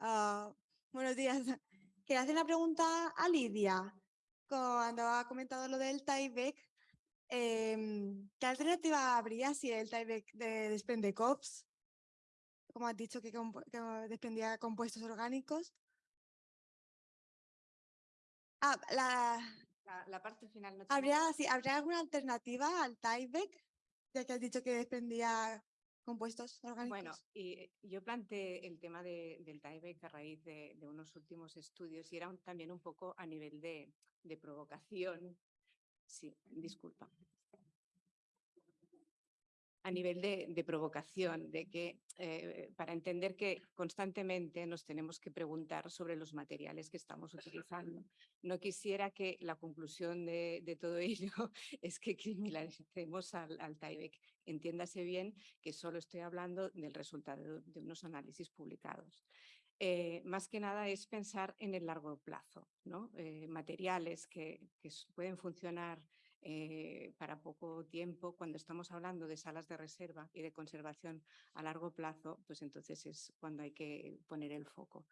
Ah, buenos días. Quería hacer una pregunta a Lidia. Cuando ha comentado lo del tieback, em, ¿qué alternativa habría si el tieback de, desprende COPS? Como has dicho que, que desprendía compuestos orgánicos. Ah, la, parte final. ¿Habría, sí, ¿Habría alguna alternativa al tieback? Ya que has dicho que desprendía compuestos orgánicos. Bueno, y yo planteé el tema del tieback a raíz de, unos últimos estudios y era también un poco a nivel de, de provocación. Sí, disculpa a nivel de, provocación, de que eh, para entender que constantemente nos tenemos que preguntar sobre los materiales que estamos utilizando. No quisiera que la conclusión de, todo ello es que criminalicemos al, al Entiéndase bien que solo estoy hablando del resultado de unos análisis publicados. Eh, más que nada es pensar en el largo plazo, ¿no? Eh, materiales que pueden funcionar eh, para poco tiempo, cuando estamos hablando de salas de reserva y de conservación a largo plazo, pues entonces es cuando hay que poner el foco.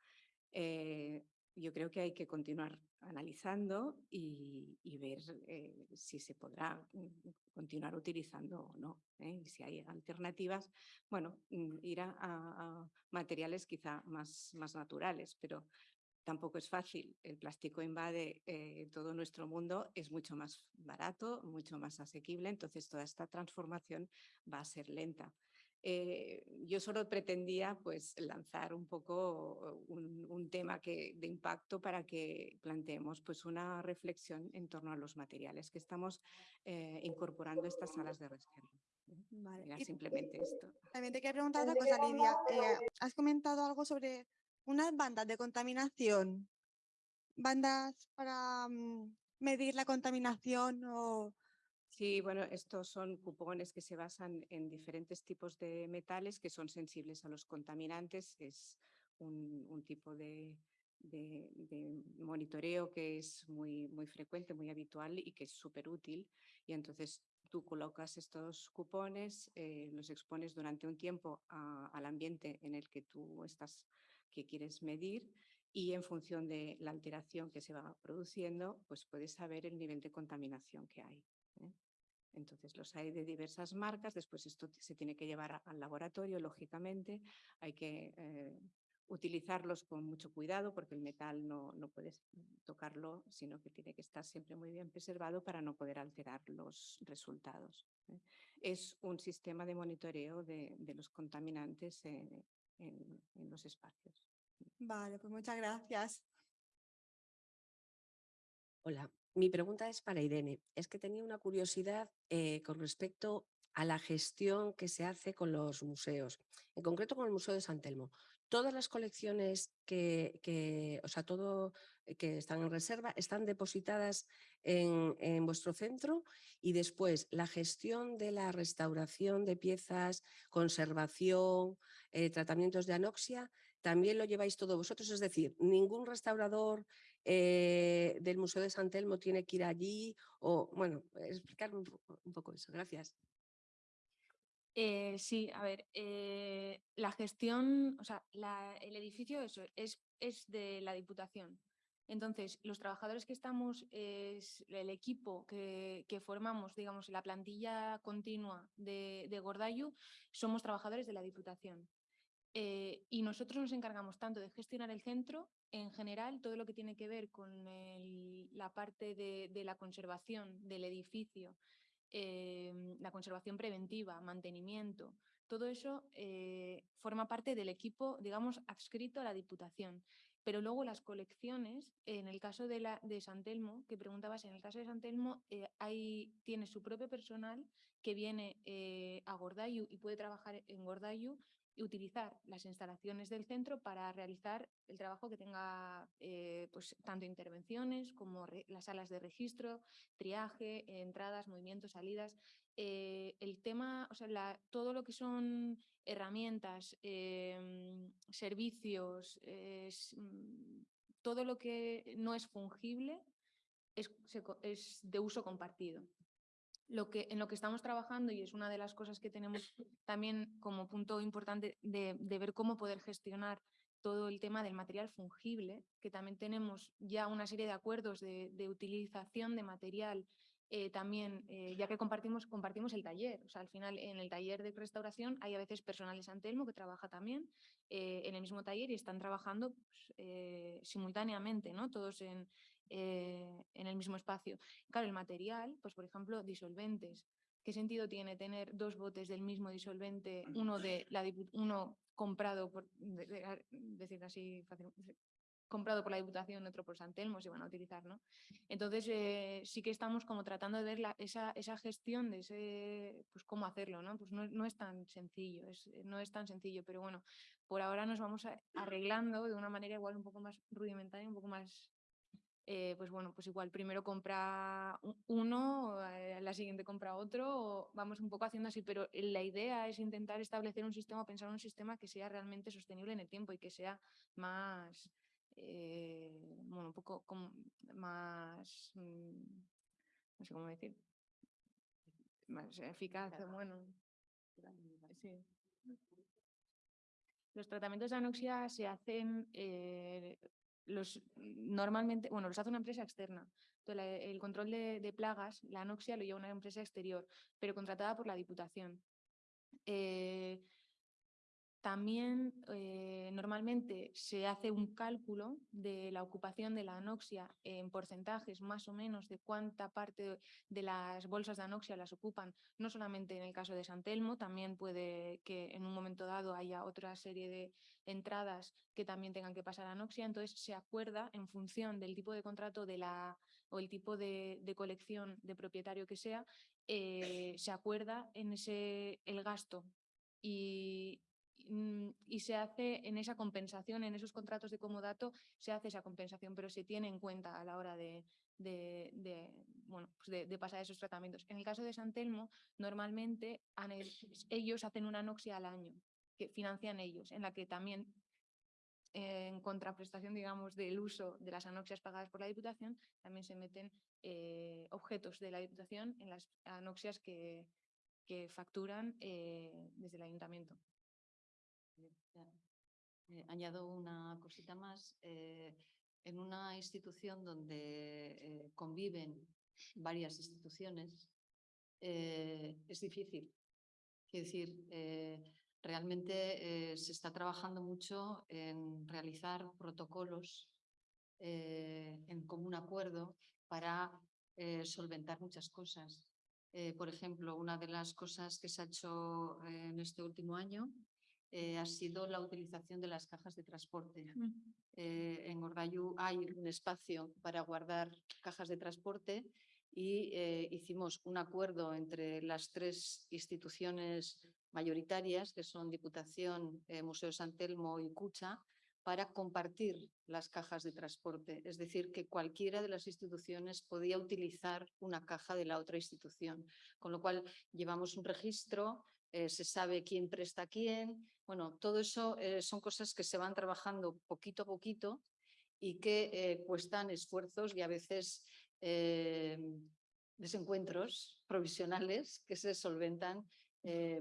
Eh, yo creo que hay que continuar analizando y, ver eh, si se podrá mm, continuar utilizando o no. Y si hay alternativas, bueno, mm, ir a, a, materiales quizá más, más naturales, pero tampoco es fácil. El plástico invade eh, todo nuestro mundo, es mucho más barato, mucho más asequible, entonces toda esta transformación va a ser lenta. Eh, yo solo pretendía pues, lanzar un poco un, tema que, de impacto para que planteemos pues, una reflexión en torno a los materiales que estamos eh, incorporando a estas salas de reserva. Vale. simplemente esto. También te quería preguntar otra cosa, Lidia. has comentado algo sobre unas bandas de contaminación, bandas para mm, medir la contaminación o... Sí, bueno, estos son cupones que se basan en diferentes tipos de metales que son sensibles a los contaminantes. Es un, tipo de, monitoreo que es muy, muy frecuente, muy habitual y que es súper útil. Y entonces tú colocas estos cupones, eh, los expones durante un tiempo al ambiente en el que tú estás que quieres medir y en función de la alteración que se va produciendo, pues puedes saber el nivel de contaminación que hay. ¿eh? Entonces los hay de diversas marcas, después esto se tiene que llevar al laboratorio, lógicamente, hay que eh, utilizarlos con mucho cuidado porque el metal no, no puedes tocarlo, sino que tiene que estar siempre muy bien preservado para no poder alterar los resultados. ¿eh? Es un sistema de monitoreo de, los contaminantes en, los espacios. Vale, pues muchas gracias. Hola, mi pregunta es para Irene. Es que tenía una curiosidad eh, con respecto a la gestión que se hace con los museos, en concreto con el Museo de San Telmo. Todas las colecciones que, o sea, todo eh, que están en reserva están depositadas en, en, vuestro centro y después la gestión de la restauración de piezas, conservación, eh, tratamientos de anoxia, también lo lleváis todo vosotros, es decir, ningún restaurador eh, del Museo de San Telmo tiene que ir allí o, bueno, explicarme un, poco eso, gracias. Eh, sí, a ver, la gestión, o sea, el edificio eso, es, es de la Diputación. Entonces, los trabajadores que estamos, es el equipo que, formamos, digamos, la plantilla continua de, de Gordayu, somos trabajadores de la Diputación. Eh, y nosotros nos encargamos tanto de gestionar el centro, en general, todo lo que tiene que ver con la parte de, la conservación del edificio, eh, la conservación preventiva, mantenimiento, todo eso eh, forma parte del equipo, digamos, adscrito a la Diputación. Pero luego las colecciones, en el caso de, la, de San Telmo, que preguntabas, en el caso de San Telmo, hay, tiene su propio personal que viene a Gordayu y puede trabajar en Gordayu y utilizar las instalaciones del centro para realizar el trabajo que tenga eh, pues, tanto intervenciones como las salas de registro, triaje, entradas, movimientos, salidas. Eh, el tema, o sea, todo lo que son herramientas, em, servicios, mm, todo lo que no es fungible es, es de uso compartido lo que, en lo que estamos trabajando y es una de las cosas que tenemos también como punto importante de, ver cómo poder gestionar todo el tema del material fungible, que también tenemos ya una serie de acuerdos de, utilización de material eh, también, eh, ya que compartimos, compartimos el taller, o sea, al final en el taller de restauración hay a veces personal de San Telmo que trabaja también eh, en el mismo taller y están trabajando pues, simultáneamente, ¿no? Todos en, en el mismo espacio. Claro, el material, pues por ejemplo, disolventes. ¿Qué sentido tiene tener dos botes del mismo disolvente, uno, de la, uno comprado, por decir así comprado por la Diputación, otro por San Telmo, se van a utilizar, ¿no? Entonces eh, sí que estamos como tratando de ver la, esa, esa, gestión de ese, pues cómo hacerlo, ¿no? Pues no, no es tan sencillo, es, no es tan sencillo, pero bueno, por ahora nos vamos arreglando de una manera igual un poco más rudimentaria, un poco más, eh, pues bueno, pues igual primero compra uno, eh, la siguiente compra otro, vamos un poco haciendo así, pero la idea es intentar establecer un sistema, pensar un sistema que sea realmente sostenible en el tiempo y que sea más eh, bueno, un poco más, mm, no sé cómo decir, más eficaz, bueno, sí. Los tratamientos de anoxia se hacen eh, los, normalmente, bueno, los hace una empresa externa. el control de, plagas, la anoxia lo lleva una empresa exterior, pero contratada por la Diputación. Eh, también eh, normalmente se hace un cálculo de la ocupación de la anoxia en porcentajes más o menos de cuánta parte de las bolsas de anoxia las ocupan, no solamente en el caso de San Telmo, también puede que en un momento dado haya otra serie de entradas que también tengan que pasar anoxia, entonces se acuerda en función del tipo de contrato de la, o el tipo de, colección de propietario que sea, eh, se acuerda en ese el gasto. Y, y se hace en esa compensación, en esos contratos de comodato, se hace esa compensación, pero se tiene en cuenta a la hora de, bueno, pues de, pasar esos tratamientos. En el caso de San Telmo, normalmente ellos hacen una anoxia al año, que financian ellos, en la que también en contraprestación, digamos, del uso de las anoxias pagadas por la Diputación, también se meten eh, objetos de la Diputación en las anoxias que, que facturan eh, desde el Ayuntamiento. Eh, añado una cosita más. Eh, en una institución donde eh, conviven varias instituciones, es difícil. Quiero decir, realmente se está trabajando mucho en realizar protocolos en común acuerdo para solventar muchas cosas. por ejemplo, una de las cosas que se ha hecho en este último año eh, ha sido la utilización de las cajas de transporte. Eh, en Gordayú hay un espacio para guardar cajas de transporte y eh, hicimos un acuerdo entre las tres instituciones mayoritarias, que son Diputación, Museo San Telmo y Cucha, para compartir las cajas de transporte. Es decir, que cualquiera de las instituciones podía utilizar una caja de la otra institución. Con lo cual llevamos un registro eh, se sabe quién presta quién. Bueno, todo eso eh, son cosas que se van trabajando poquito a poquito y que eh, cuestan esfuerzos y a veces desencuentros provisionales que se solventan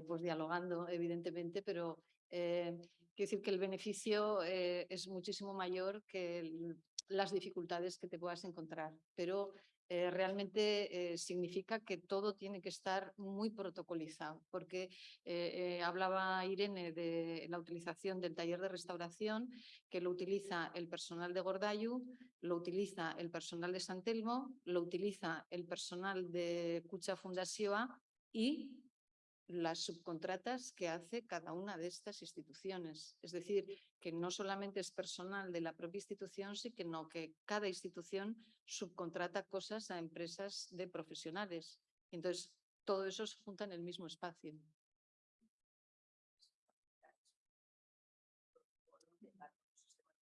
pues dialogando, evidentemente, pero quiero decir que el beneficio es muchísimo mayor que las dificultades que te puedas encontrar. Pero eh, realmente eh, significa que todo tiene que estar muy protocolizado, porque eh, hablaba Irene de la utilización del taller de restauración, que lo utiliza el personal de Gordayu, lo utiliza el personal de San Telmo, lo utiliza el personal de Cucha Fundación y las subcontratas que hace cada una de estas instituciones. Es decir, que no solamente es personal de la propia institución, sino que cada institución subcontrata cosas a empresas de profesionales. Entonces, todo eso se junta en el mismo espacio.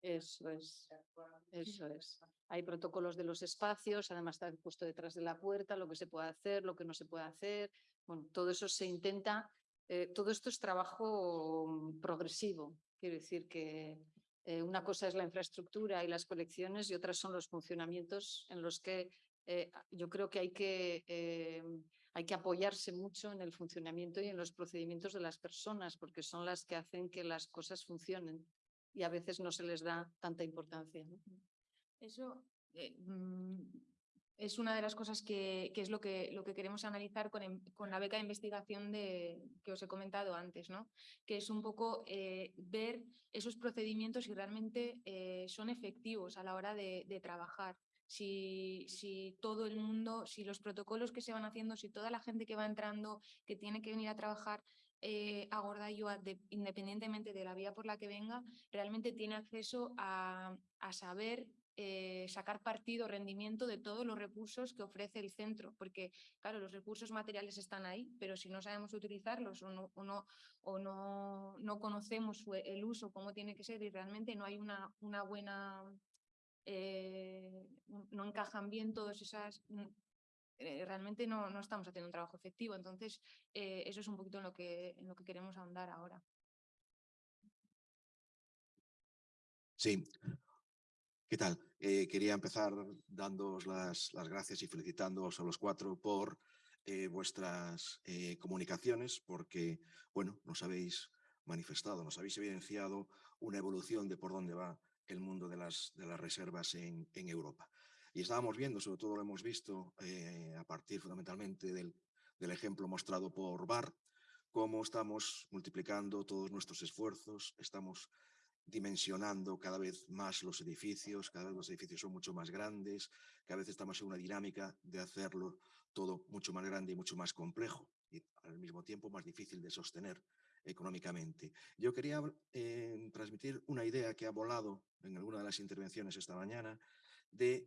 Eso es, eso es. Hay protocolos de los espacios, además está puesto detrás de la puerta, lo que se puede hacer, lo que no se puede hacer, bueno, todo eso se intenta, eh, todo esto es trabajo mm, progresivo, quiero decir que eh, una cosa es la infraestructura y las colecciones y otras son los funcionamientos en los que eh, yo creo que hay que, hay que apoyarse mucho en el funcionamiento y en los procedimientos de las personas porque son las que hacen que las cosas funcionen. y a veces no se les da tanta importancia. Eso mm, es una de las cosas que, que es lo que, lo que queremos analizar con, em- con la beca de investigación de, que os he comentado antes, ¿no? que es un poco eh, ver esos procedimientos si realmente eh, son efectivos a la hora de, trabajar. Si, si todo el mundo, si los protocolos que se van haciendo, si toda la gente que va entrando, que tiene que venir a trabajar eh, a Gordayua, de- independientemente de la vía por la que venga, realmente tiene acceso a, a saber eh, sacar partido, rendimiento de todos los recursos que ofrece el centro, porque claro, los recursos materiales están ahí, pero si no sabemos utilizarlos o no, o no, no, no conocemos el uso, cómo tiene que ser y realmente no hay una, una buena, eh, no- encajan bien todas esas... mm, eh, realmente no, no estamos haciendo un trabajo efectivo, entonces eso es un poquito en lo que, en lo que queremos ahondar ahora. Sí. ¿Qué tal? Eh, quería empezar dándoos las, las gracias y felicitándoos a los cuatro por eh, vuestras eh, comunicaciones, porque, bueno, nos habéis manifestado, nos habéis evidenciado una evolución de por dónde va el mundo de las, de las reservas en, en Europa. Y estábamos viendo, sobre todo lo hemos visto eh, a partir fundamentalmente del, del ejemplo mostrado por Bar, cómo estamos multiplicando todos nuestros esfuerzos, estamos dimensionando cada vez más los edificios, cada vez los edificios son mucho más grandes, cada vez estamos en una dinámica de hacerlo todo mucho más grande y mucho más complejo y al mismo tiempo más difícil de sostener económicamente. Yo quería eh, transmitir una idea que ha volado en alguna de las intervenciones esta mañana de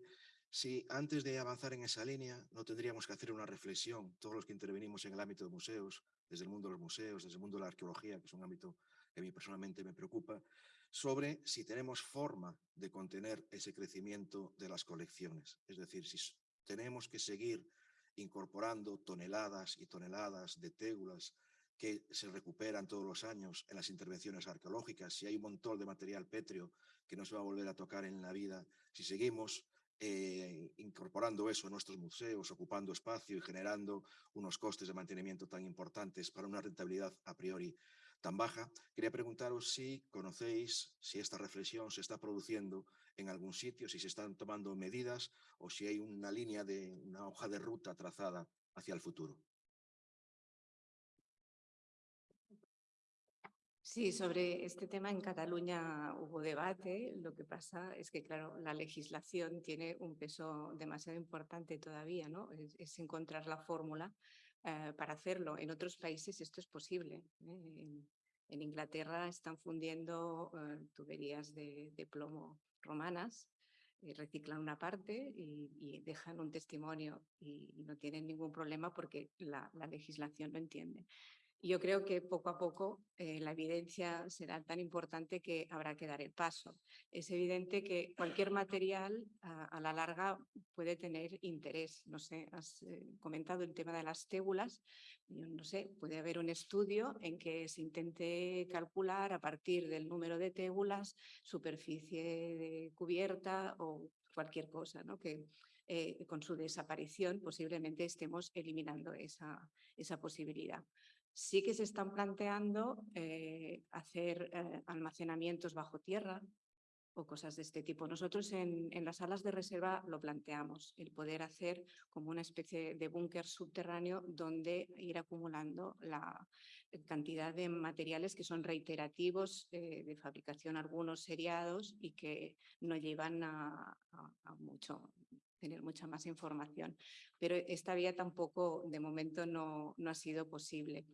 si antes de avanzar en esa línea no tendríamos que hacer una reflexión, todos los que intervenimos en el ámbito de museos, desde el mundo de los museos, desde el mundo de la arqueología, que es un ámbito que a mí personalmente me preocupa, sobre si tenemos forma de contener ese crecimiento de las colecciones. Es decir, si tenemos que seguir incorporando toneladas y toneladas de tégulas que se recuperan todos los años en las intervenciones arqueológicas, si hay un montón de material pétreo que no se va a volver a tocar en la vida, si seguimos eh, incorporando eso a nuestros museos, ocupando espacio y generando unos costes de mantenimiento tan importantes para una rentabilidad a priori tan baja, quería preguntaros si conocéis si esta reflexión se está produciendo en algún sitio, si se están tomando medidas o si hay una línea de una hoja de ruta trazada hacia el futuro. Sí, sobre este tema en Cataluña hubo debate. Lo que pasa es que, claro, la legislación tiene un peso demasiado importante todavía, ¿no? Es, es encontrar la fórmula eh, para hacerlo. En otros países esto es posible. ¿eh? En, Inglaterra están fundiendo eh, tuberías de, plomo romanas, y reciclan una parte y, dejan un testimonio y, y, no tienen ningún problema porque la, la legislación lo entiende. Yo creo que poco a poco eh, la evidencia será tan importante que habrá que dar el paso. Es evidente que cualquier material a, a la larga puede tener interés. No sé, has eh, comentado el tema de las tébulas. Yo no sé, puede haber un estudio en que se intente calcular a partir del número de tébulas, superficie de cubierta o cualquier cosa, ¿no? Que, eh, con su desaparición posiblemente estemos eliminando esa, esa posibilidad sí que se están planteando eh, hacer eh, almacenamientos bajo tierra o cosas de este tipo. Nosotros en, las salas de reserva lo planteamos, el poder hacer como una especie de búnker subterráneo donde ir acumulando la cantidad de materiales que son reiterativos eh, de fabricación, algunos seriados y que no llevan a, a mucho tener mucha más información. Pero esta vía tampoco, de momento, no, no ha sido posible.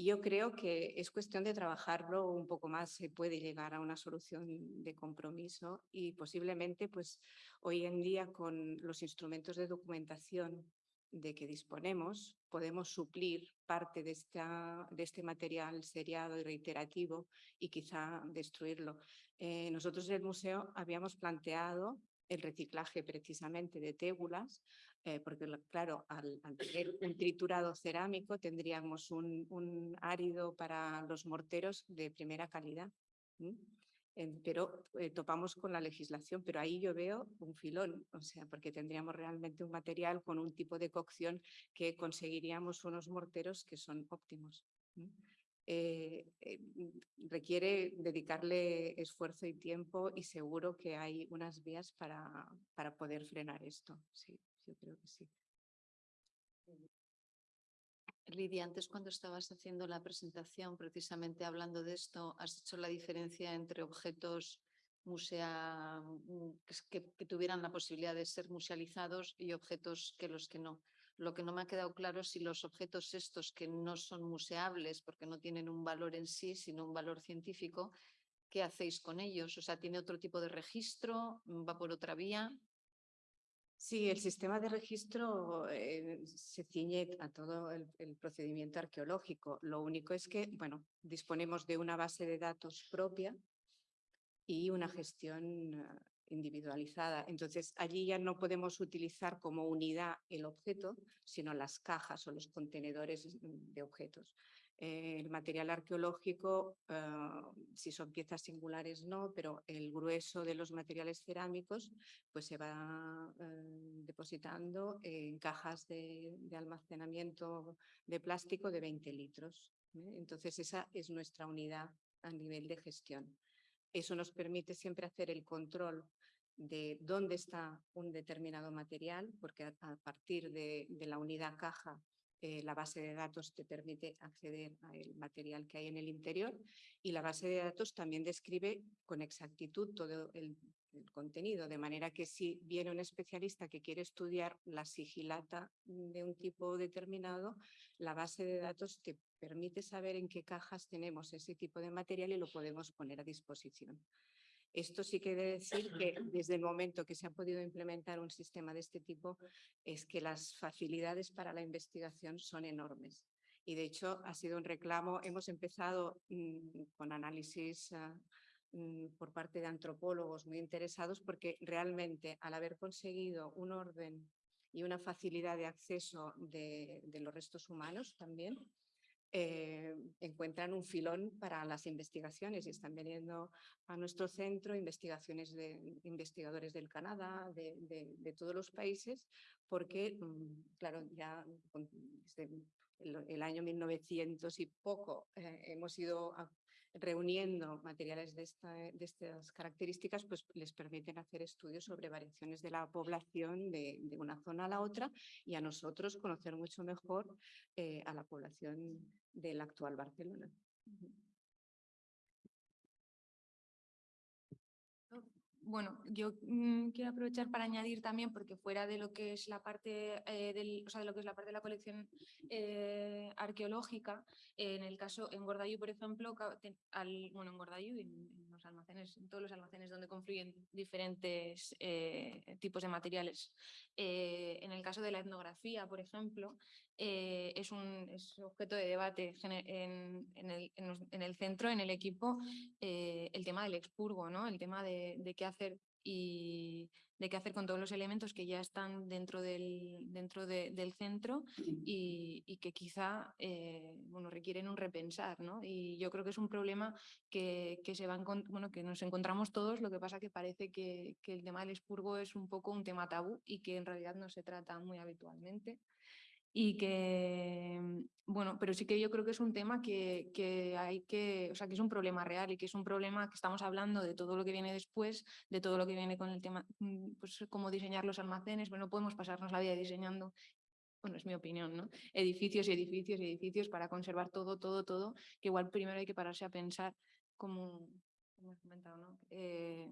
Yo creo que es cuestión de trabajarlo un poco más, se puede llegar a una solución de compromiso y posiblemente pues hoy en día con los instrumentos de documentación de que disponemos podemos suplir parte de, esta, de este material seriado y reiterativo y quizá destruirlo. Eh, nosotros en el museo habíamos planteado el reciclaje precisamente de tégulas, eh, porque claro, al, tener un triturado cerámico tendríamos un, árido para los morteros de primera calidad. ¿sí? pero eh, topamos con la legislación, pero ahí yo veo un filón, o sea, porque tendríamos realmente un material con un tipo de cocción que conseguiríamos unos morteros que son óptimos. Eh, eh, requiere dedicarle esfuerzo y tiempo y seguro que hay unas vías para, para poder frenar esto. Sí, yo creo que sí. Lidia, antes cuando estabas haciendo la presentación, precisamente hablando de esto, has hecho la diferencia entre objetos musea, mm, que, que, tuvieran la posibilidad de ser musealizados y objetos que los que no. Lo que no me ha quedado claro es si los objetos estos que no son museables porque no tienen un valor en sí, sino un valor científico, ¿qué hacéis con ellos? O sea, ¿tiene otro tipo de registro? ¿Va por otra vía? Sí, el sistema de registro eh, se ciñe a todo el, procedimiento arqueológico. Lo único es que, bueno, disponemos de una base de datos propia y una gestión ah, individualizada. Entonces, allí ya no podemos utilizar como unidad el objeto, sino las cajas o los contenedores de objetos. Eh, el material arqueológico, ah, si son piezas singulares no, pero el grueso de los materiales cerámicos pues se va eh, depositando en cajas de, almacenamiento de plástico de 20 litros. ¿eh? Entonces esa es nuestra unidad a nivel de gestión. Eso nos permite siempre hacer el control de dónde está un determinado material, porque a, partir de, la unidad caja eh, la base de datos te permite acceder al material que hay en el interior y la base de datos también describe con exactitud todo el, contenido, de manera que si viene un especialista que quiere estudiar la sigilata de un tipo determinado, la base de datos te permite saber en qué cajas tenemos ese tipo de material y lo podemos poner a disposición. Esto sí quiere decir que desde el momento que se ha podido implementar un sistema de este tipo es que las facilidades para la investigación son enormes. Y de hecho ha sido un reclamo, hemos empezado mm, con análisis mm, por parte de antropólogos muy interesados porque realmente al haber conseguido un orden y una facilidad de acceso de los restos humanos también, eh, encuentran un filón para las investigaciones y están viniendo a nuestro centro investigaciones de investigadores del Canadá, de, todos los países, porque, mm, claro, ya desde el, año 1900 y poco eh, hemos ido reuniendo materiales de, de, estas características, pues les permiten hacer estudios sobre variaciones de la población de, una zona a la otra y a nosotros conocer mucho mejor eh, a la población del actual Barcelona. Bueno, yo mm, quiero aprovechar para añadir también, porque fuera de lo que es la parte, eh, de lo que es la parte de la colección eh, arqueológica, en el caso, en Gordayú, por ejemplo, bueno, en Gordayú y en, los almacenes, en todos los almacenes donde confluyen diferentes eh, tipos de materiales. en el caso de la etnografía, por ejemplo, es un objeto de debate en, el, centro, en el equipo, el tema del expurgo, ¿no? el tema de, de qué hacer y de qué hacer con todos los elementos que ya están dentro del, dentro del centro y, que quizá eh, bueno, requieren un repensar. ¿no? Y yo creo que es un problema que, que, se va bueno, que nos encontramos todos, lo que pasa que parece que, que el tema del expurgo es un poco un tema tabú y que en realidad no se trata muy habitualmente y que, mm, bueno, pero sí que yo creo que es un tema que, que, hay que, o sea, que es un problema real y que es un problema que estamos hablando de todo lo que viene después, de todo lo que viene con el tema, mm, pues cómo diseñar los almacenes, bueno, podemos pasarnos la vida diseñando bueno, es mi opinión, ¿no? Edificios y edificios y edificios para conservar todo, todo, todo, que igual primero hay que pararse a pensar como, comentado, ¿no? Eh,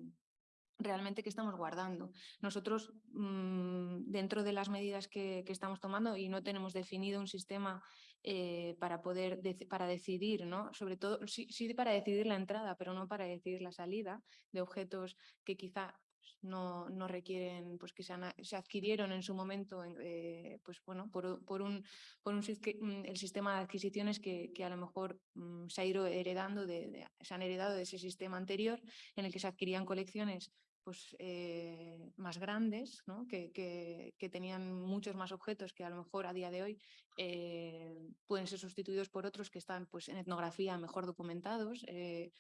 realmente qué estamos guardando. Nosotros, mm, dentro de las medidas que, estamos tomando y no tenemos definido un sistema eh, para poder para decidir, ¿no? sobre todo, sí, para decidir la entrada, pero no para decidir la salida de objetos que quizá pues, no, no, requieren, pues que se, se, adquirieron en su momento eh, pues bueno, por, por, un, por un, mm, el sistema de adquisiciones que, que a lo mejor mm, se ha ido heredando, de, se han heredado de ese sistema anterior en el que se adquirían colecciones pues, eh, más grandes, que, tenían muchos más objetos que a lo mejor a día de hoy eh, pueden ser sustituidos por otros que están pues, en etnografía mejor documentados eh,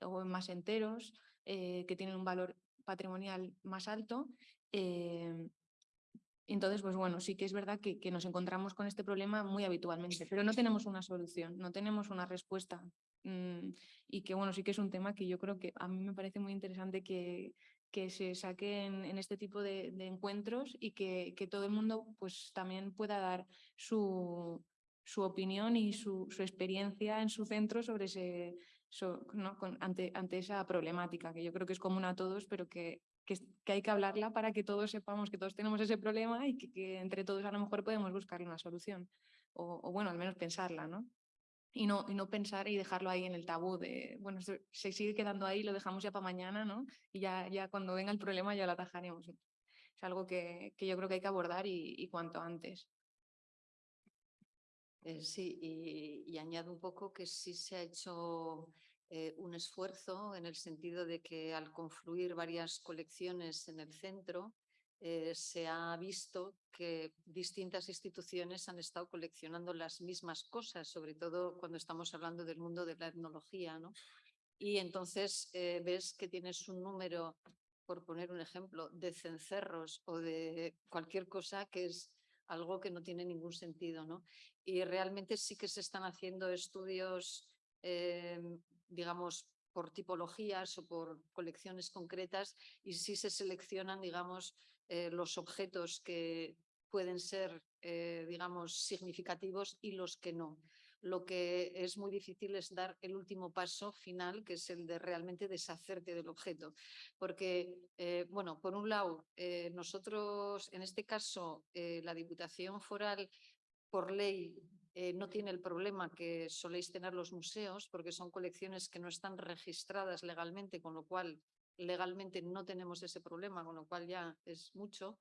o más enteros, que tienen un valor patrimonial más alto. Entonces, pues bueno, sí que es verdad que, que nos encontramos con este problema muy habitualmente, pero no tenemos una solución, no tenemos una respuesta. mm, y que bueno, sí que es un tema que yo creo que a mí me parece muy interesante que, que se saquen en este tipo de, encuentros y que, todo el mundo pues también pueda dar su, opinión y su, experiencia en su centro sobre ese, ante, esa problemática, que yo creo que es común a todos, pero que, hay que hablarla para que todos sepamos que todos tenemos ese problema y que, que entre todos a lo mejor podemos buscar una solución, o, o bueno, al menos pensarla, ¿no? Y no, y no pensar y dejarlo ahí en el tabú de, bueno, se sigue quedando ahí, lo dejamos ya para mañana, ¿no? Y ya, ya cuando venga el problema ya lo atajaremos. Es algo que, que yo creo que hay que abordar y, y cuanto antes. Eh, sí, y, y añado un poco que sí se ha hecho eh, un esfuerzo en el sentido de que al confluir varias colecciones en el centro, eh, se ha visto que distintas instituciones han estado coleccionando las mismas cosas, sobre todo cuando estamos hablando del mundo de la etnología, ¿no? Y entonces eh, ves que tienes un número, por poner un ejemplo, de cencerros o de cualquier cosa que es algo que no tiene ningún sentido, ¿no? y realmente sí que se están haciendo estudios, eh, digamos, por tipologías o por colecciones concretas y sí se seleccionan, digamos, eh, los objetos que pueden ser, eh, digamos, significativos y los que no. Lo que es muy difícil es dar el último paso final, que es el de realmente deshacerte del objeto. Porque, eh, bueno, por un lado, nosotros, en este caso, la Diputación Foral por ley no tiene el problema que soléis tener los museos, porque son colecciones que no están registradas legalmente, con lo cual legalmente no tenemos ese problema, con lo cual ya es mucho,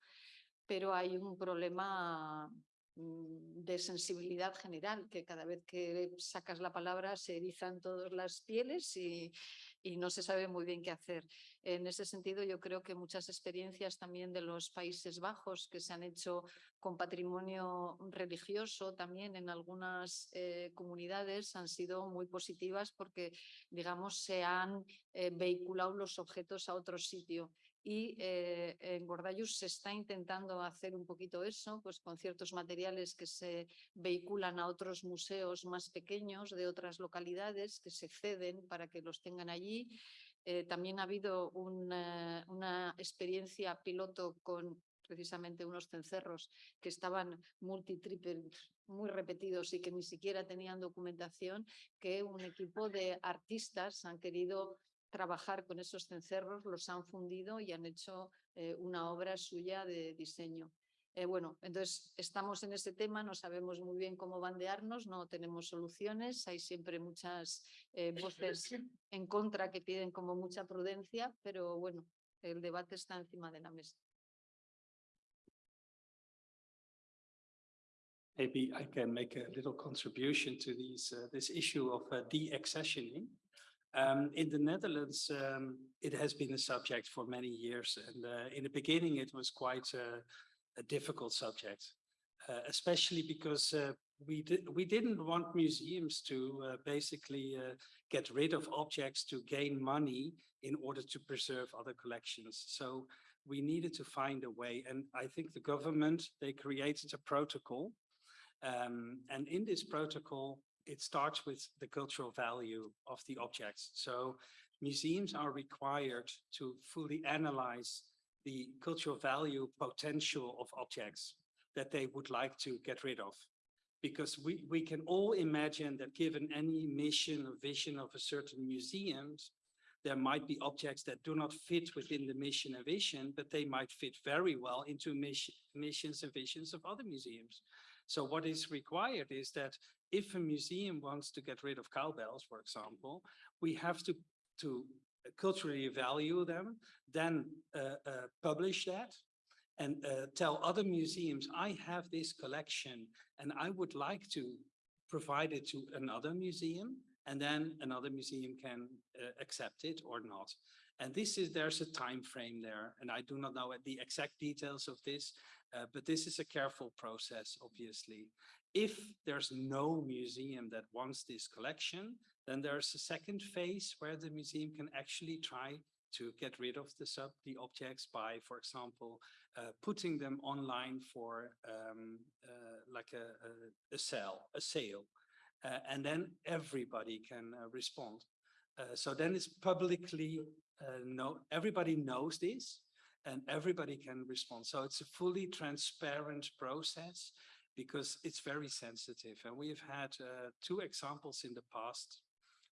pero hay un problema mm, de sensibilidad general, que cada vez que sacas la palabra se erizan todas las pieles y, y no se sabe muy bien qué hacer. En ese sentido, yo creo que muchas experiencias también de los Países Bajos que se han hecho con patrimonio religioso también en algunas eh, comunidades han sido muy positivas porque, digamos, se han eh, vehiculado los objetos a otro sitio. Y eh, en Gordayus se está intentando hacer un poquito eso, pues con ciertos materiales que se vehiculan a otros museos más pequeños de otras localidades que se ceden para que los tengan allí. Eh, también ha habido una, una experiencia piloto con precisamente unos cencerros que estaban multitriple, muy repetidos y que ni siquiera tenían documentación, que un equipo de artistas han querido trabajar con esos cencerros, los han fundido y han hecho eh, una obra suya de diseño. Eh, bueno, entonces estamos en ese tema, no sabemos muy bien cómo bandearnos, no tenemos soluciones, hay siempre muchas eh, voces en contra que piden como mucha prudencia, pero bueno, el debate está encima de la mesa. Maybe I can make a little contribution to these, uh, this issue of uh, de-accessioning. Um, in the Netherlands, um, it has been a subject for many years. And uh, in the beginning, it was quite a, a difficult subject, uh, especially because uh, we, di we didn't want museums to uh, basically uh, get rid of objects to gain money in order to preserve other collections. So we needed to find a way. And I think the government, they created a protocol. Um, and in this protocol, it starts with the cultural value of the objects. So museums are required to fully analyze the cultural value potential of objects that they would like to get rid of. Because we, we can all imagine that given any mission or vision of a certain museum, there might be objects that do not fit within the mission and vision, but they might fit very well into mission, missions and visions of other museums. So what is required is that if a museum wants to get rid of cowbells, for example, we have to, to culturally value them, then uh, uh, publish that and uh, tell other museums, I have this collection and I would like to provide it to another museum and then another museum can uh, accept it or not. And this is, there's a time frame there, and I do not know the exact details of this, uh, but this is a careful process, obviously. If there's no museum that wants this collection, then there's a second phase where the museum can actually try to get rid of the sub the objects by, for example, uh, putting them online for um, uh, like a, a, a sale, a sale, uh, and then everybody can uh, respond. Uh, so then it's publicly uh, know everybody knows this, and everybody can respond. So it's a fully transparent process because it's very sensitive. And we've had two examples in the past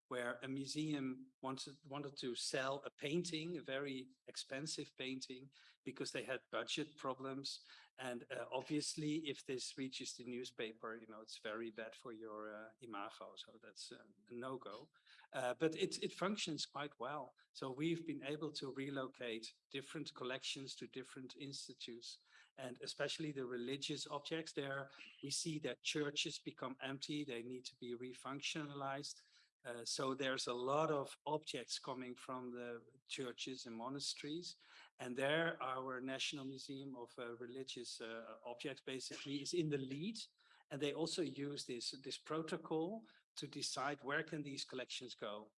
where a museum wanted wanted to sell a painting, a very expensive painting, because they had budget problems. And uh, obviously, if this reaches the newspaper, you know, it's very bad for your uh, imago. So that's uh, a no-go. Uh, but it, it functions quite well. So we've been able to relocate different collections to different institutes. And especially the religious objects there, we see that churches become empty. They need to be refunctionalized. Uh, so there's a lot of objects coming from the churches and monasteries. And there our National Museum of uh, Religious uh, Objects basically is in the lead. And they also use this, this protocol to decide where can these collections go.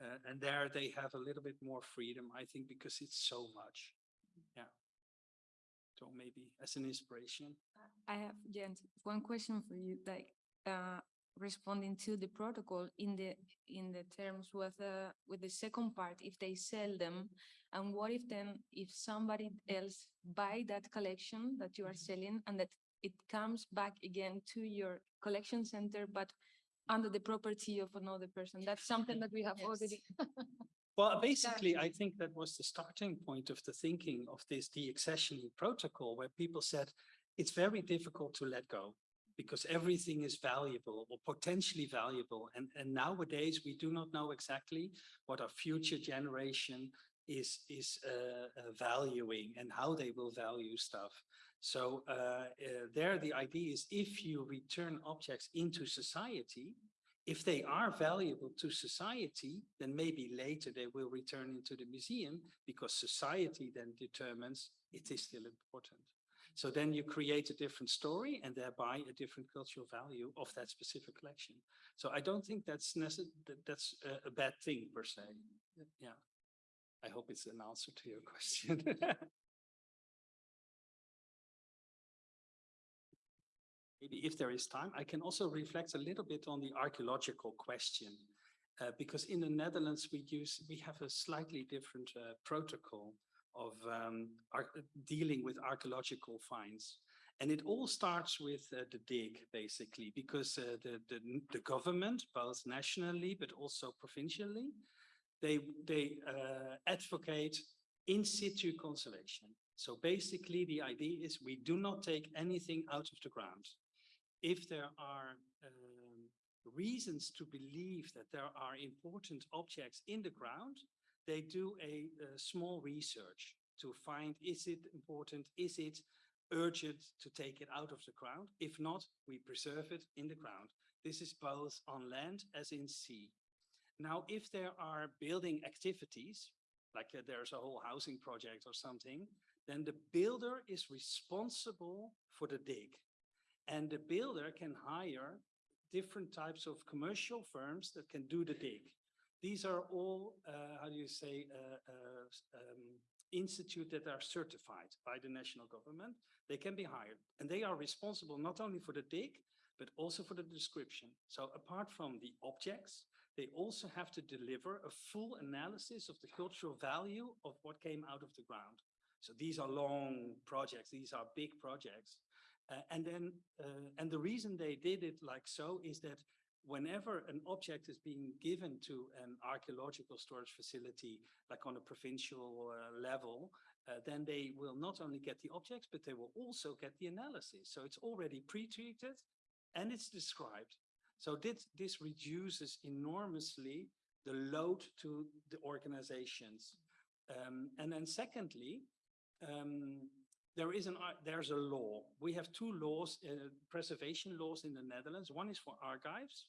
Uh, and there they have a little bit more freedom, I think, because it's so much. Yeah. So maybe as an inspiration. I have, Jens, one question for you. Like, uh, responding to the protocol in the in the terms with uh, with the second part if they sell them and what if then if somebody else buy that collection that you are selling and that it comes back again to your collection center but under the property of another person that's something that we have Yes. already Well, basically, I think that was the starting point of the thinking of this deaccessioning protocol, where people said it's very difficult to let go because everything is valuable or potentially valuable. And, and nowadays, we do not know exactly what our future generation is, is uh, uh, valuing and how they will value stuff. So uh, uh, there, the idea is if you return objects into society, if they are valuable to society, then maybe later they will return into the museum because society then determines it is still important. So then you create a different story and thereby a different cultural value of that specific collection. So I don't think that's that, that's a, a bad thing per se. Yeah. I hope it's an answer to your question. Maybe if there is time, I can also reflect a little bit on the archaeological question. Uh, because in the Netherlands, we use, we have a slightly different uh, protocol of um, dealing with archaeological finds. And it all starts with uh, the dig, basically, because uh, the, the, the, government, both nationally, but also provincially, they, they uh, advocate in situ conservation. So basically, the idea is we do not take anything out of the ground. If there are um, reasons to believe that there are important objects in the ground, they do a, a, small research to find is it important, is it urgent to take it out of the ground? If not, we preserve it in the ground. This is both on land as in sea. Now, if there are building activities, like uh, there's a whole housing project or something, then the builder is responsible for the dig. And the builder can hire different types of commercial firms that can do the dig. These are all, uh, how do you say, uh, uh, um, institute that are certified by the national government. They can be hired and they are responsible not only for the dig, but also for the description. So apart from the objects, they also have to deliver a full analysis of the cultural value of what came out of the ground. So these are long projects, these are big projects. Uh, and then, uh, and the reason they did it like so is that whenever an object is being given to an archaeological storage facility, like on a provincial uh, level, uh, then they will not only get the objects, but they will also get the analysis. So it's already pre-treated and it's described. So this, this reduces enormously the load to the organizations. Um, and then secondly, um, there is an there's a law. We have two laws, uh, preservation laws in the Netherlands. One is for archives,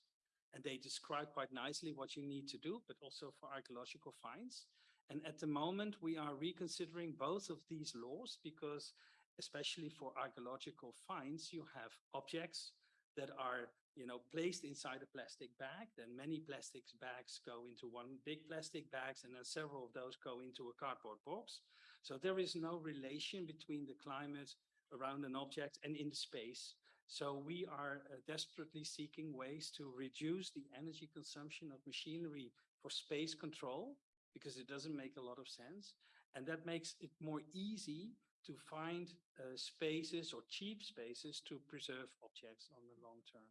and they describe quite nicely what you need to do, but also for archaeological finds. And at the moment, we are reconsidering both of these laws because especially for archaeological finds, you have objects that are you know, placed inside a plastic bag. Then many plastics bags go into one big plastic bags and then several of those go into a cardboard box. So there is no relation between the climate around an object and in space. So we are uh, desperately seeking ways to reduce the energy consumption of machinery for space control because it doesn't make a lot of sense. And that makes it more easy to find uh, spaces or cheap spaces to preserve objects on the long term.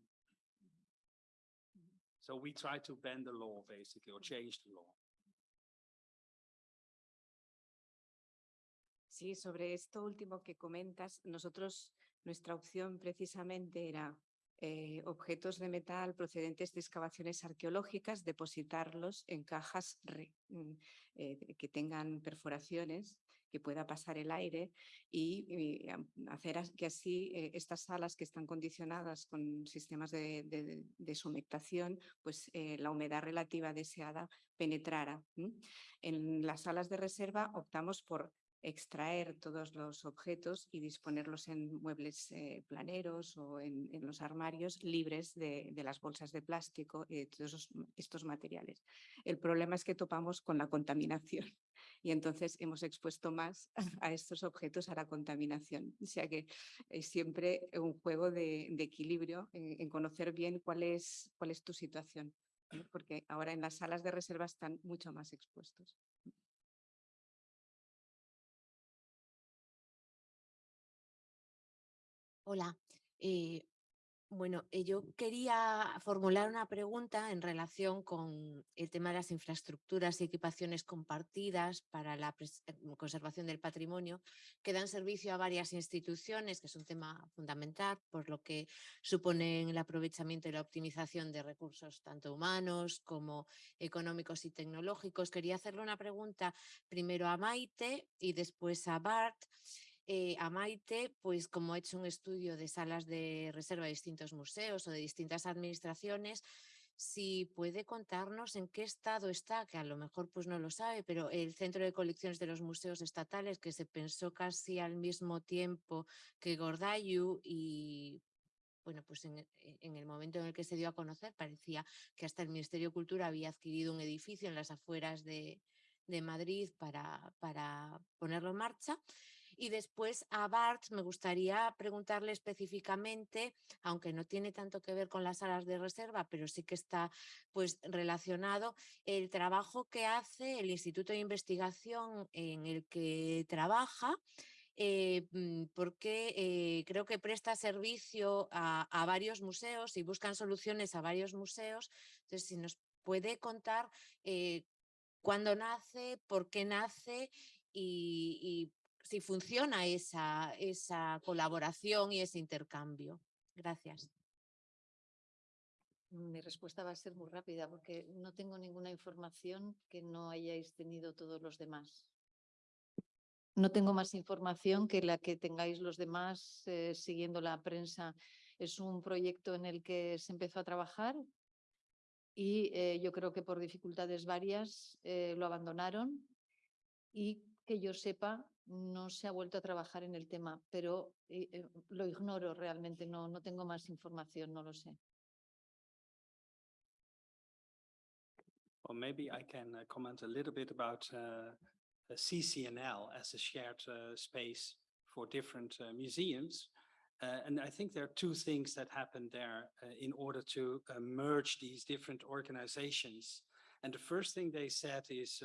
So we try to bend the law basically or change the law. Sí, sobre esto último que comentas, nosotros, nuestra opción precisamente era eh, objetos de metal procedentes de excavaciones arqueológicas, depositarlos en cajas mm, eh, que tengan perforaciones, que pueda pasar el aire y, hacer que así eh, estas salas que están condicionadas con sistemas de, de, sumectación, pues la humedad relativa deseada penetrara. En las salas de reserva optamos por extraer todos los objetos y disponerlos en muebles eh, planeros o en, los armarios libres de, las bolsas de plástico y de todos estos materiales. El problema es que topamos con la contaminación y entonces hemos expuesto más a estos objetos a la contaminación. O sea que es siempre un juego de, equilibrio en, conocer bien cuál es tu situación, porque ahora en las salas de reserva están mucho más expuestos. Hola. Eh, bueno, eh, yo quería formular una pregunta en relación con el tema de las infraestructuras y equipaciones compartidas para la eh, conservación del patrimonio que dan servicio a varias instituciones, que es un tema fundamental, por lo que suponen el aprovechamiento y la optimización de recursos tanto humanos como económicos y tecnológicos. Quería hacerle una pregunta primero a Maite y después a Bart. Eh, a Maite, pues como ha hecho un estudio de salas de reserva de distintos museos o de distintas administraciones, si puede contarnos en qué estado está, que a lo mejor pues no lo sabe, pero el Centro de Colecciones de los Museos Estatales, que se pensó casi al mismo tiempo que Gordayu y bueno, pues en, el momento en el que se dio a conocer parecía que hasta el Ministerio de Cultura había adquirido un edificio en las afueras de, Madrid para, para ponerlo en marcha. Y después a Bart me gustaría preguntarle específicamente, aunque no tiene tanto que ver con las salas de reserva, pero sí que está pues relacionado, el trabajo que hace el Instituto de Investigación en el que trabaja, eh, mm, porque eh, creo que presta servicio a, varios museos y buscan soluciones a varios museos. Entonces, si nos puede contar eh, cuándo nace, por qué nace y, si funciona esa, esa colaboración y ese intercambio. Gracias. Mi respuesta va a ser muy rápida porque no tengo ninguna información que no hayáis tenido todos los demás. No tengo más información que la que tengáis los demás eh, siguiendo la prensa. Es un proyecto en el que se empezó a trabajar y eh, yo creo que por dificultades varias eh, lo abandonaron y que yo sepa no se ha vuelto a trabajar en el tema, pero eh, eh, lo ignoro realmente, no, no tengo más información, no lo sé. Well, maybe I can uh, comment a little bit about uh, CCNL as a shared uh, space for different uh, museums. Uh, and I think there are two things that happened there uh, in order to merge these different organizations. And the first thing they said is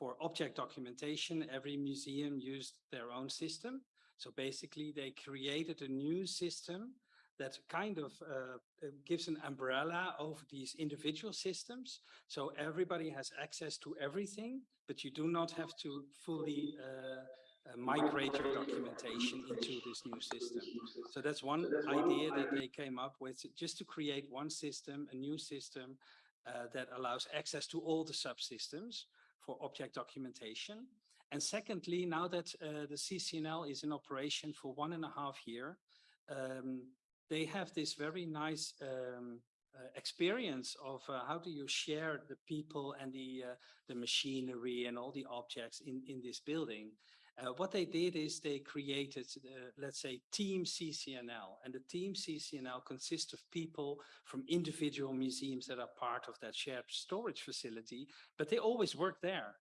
for object documentation, every museum used their own system. So basically they created a new system that kind of uh, gives an umbrella over these individual systems. So everybody has access to everything, but you do not have to fully uh, uh, migrate your documentation into this new system. So that's one idea that they came up with, just to create one system, a new system uh, that allows access to all the subsystems for object documentation. And secondly, now that uh, the CCNL is in operation for one and a half year, um, they have this very nice um, uh, experience of uh, how do you share the people and the uh, the machinery and all the objects in in this building Uh, what they did is they created, uh, let's say, Team CCNL. And the Team CCNL consists of people from individual museums that are part of that shared storage facility, but they always work there.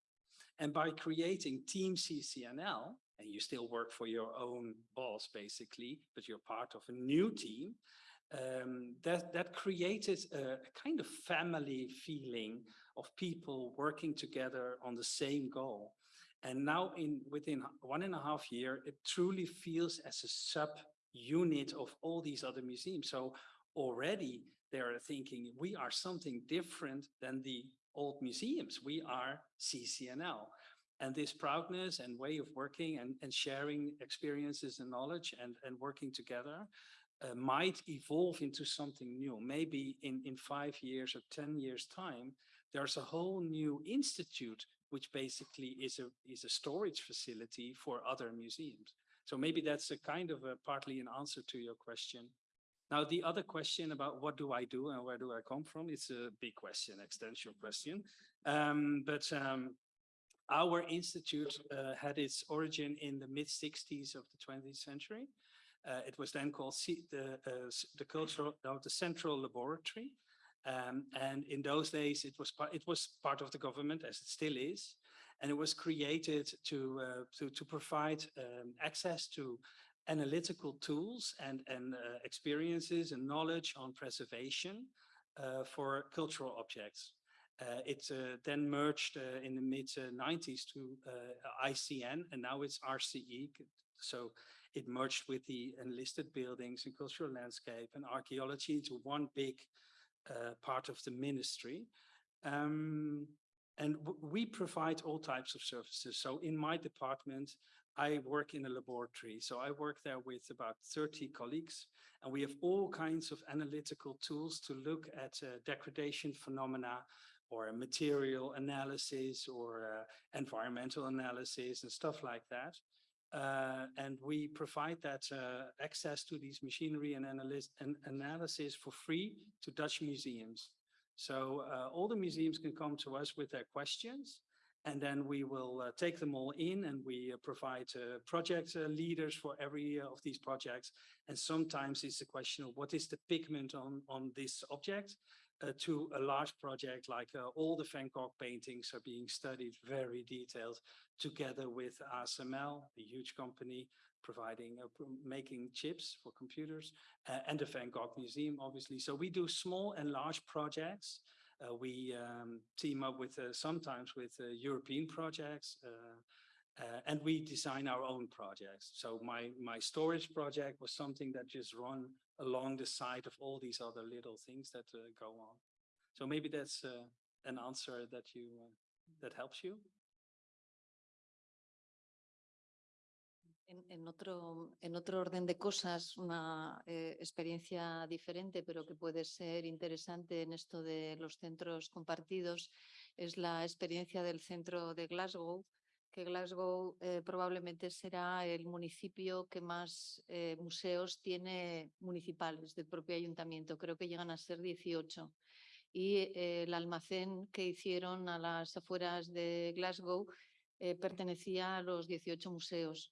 And by creating Team CCNL, and you still work for your own boss, basically, but you're part of a new team, um, that, that created a, a kind of family feeling of people working together on the same goal. And now in within one and a half year, it truly feels as a sub unit of all these other museums. So already they are thinking we are something different than the old museums. We are CCNL. And this proudness and way of working and, and sharing experiences and knowledge and, and working together uh, might evolve into something new. Maybe in, in five years or 10 years time, there's a whole new institute, which basically is a, is a storage facility for other museums. So maybe that's a kind of a partly an answer to your question. Now, the other question about what do I do and where do I come from? It's a big question, extension question. Um, but um, our institute uh, had its origin in the mid 60s of the 20th century. Uh, it was then called C the, uh, the cultural, the central laboratory. Um, and in those days, it was, it was part of the government as it still is. And it was created to, uh, to, to provide um, access to analytical tools and, and uh, experiences and knowledge on preservation uh, for cultural objects. Uh, it uh, then merged uh, in the mid 90s to ICN and now it's RCE. So it merged with the enlisted buildings and cultural landscape and archaeology into one big part of the ministry. Um, and we provide all types of services. So in my department, I work in a laboratory. So I work there with about 30 colleagues, and we have all kinds of analytical tools to look at uh, degradation phenomena or material analysis or uh, environmental analysis and stuff like that. Uh, and we provide that uh, access to these machinery and, and analysis for free to Dutch museums. So uh, all the museums can come to us with their questions and then we will uh, take them all in and we uh, provide project leaders for every of these projects. And sometimes it's a question of what is the pigment on, on this object? Uh, to a large project like uh, all the Van Gogh paintings are being studied very detailed together with ASML, a huge company providing uh, making chips for computers uh, and the Van Gogh Museum obviously. So we do small and large projects. Uh, we um, team up with uh, sometimes with European projects and we design our own projects. So my, my storage project was something that just run along the side of all these other little things that uh, go on. So maybe that's uh, an answer that you uh, that helps you. En, en, otro, en otro orden de cosas, una eh, experiencia diferente, pero que puede ser interesante en esto de los centros compartidos, es la experiencia del centro de Glasgow, que Glasgow eh, probablemente será el municipio que más eh, museos tiene municipales del propio ayuntamiento. Creo que llegan a ser 18. Y eh, el almacén que hicieron a las afueras de Glasgow pertenecía a los 18 museos.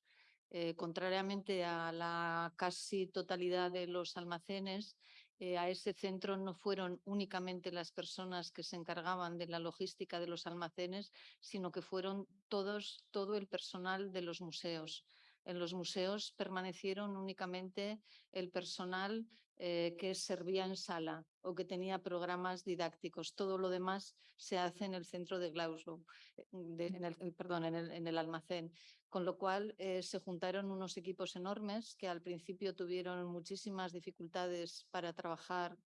contrariamente a la casi totalidad de los almacenes, eh, a ese centro no fueron únicamente las personas que se encargaban de la logística de los almacenes, sino que fueron todos, todo el personal de los museos. En los museos permanecieron únicamente el personal eh, que servía en sala o que tenía programas didácticos. Todo lo demás se hace en el centro de Glasgow, eh, en, el, perdón, en el, almacén. Con lo cual eh, se juntaron unos equipos enormes que al principio tuvieron muchísimas dificultades para trabajar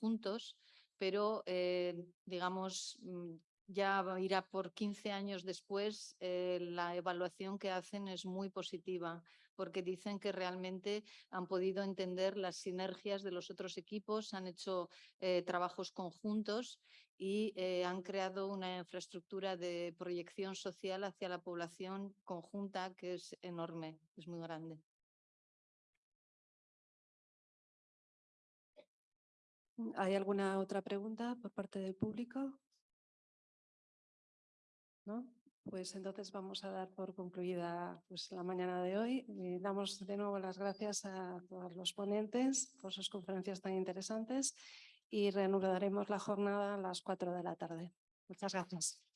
juntos, pero digamos mm, ya irá por 15 años después, la evaluación que hacen es muy positiva porque dicen que realmente han podido entender las sinergias de los otros equipos, han hecho eh, trabajos conjuntos y eh, han creado una infraestructura de proyección social hacia la población conjunta que es enorme, es muy grande. ¿Hay alguna otra pregunta por parte del público? ¿No? Pues entonces vamos a dar por concluida pues, la mañana de hoy. Y damos de nuevo las gracias a todos los ponentes por sus conferencias tan interesantes y reanudaremos la jornada a las 4 de la tarde. Muchas gracias.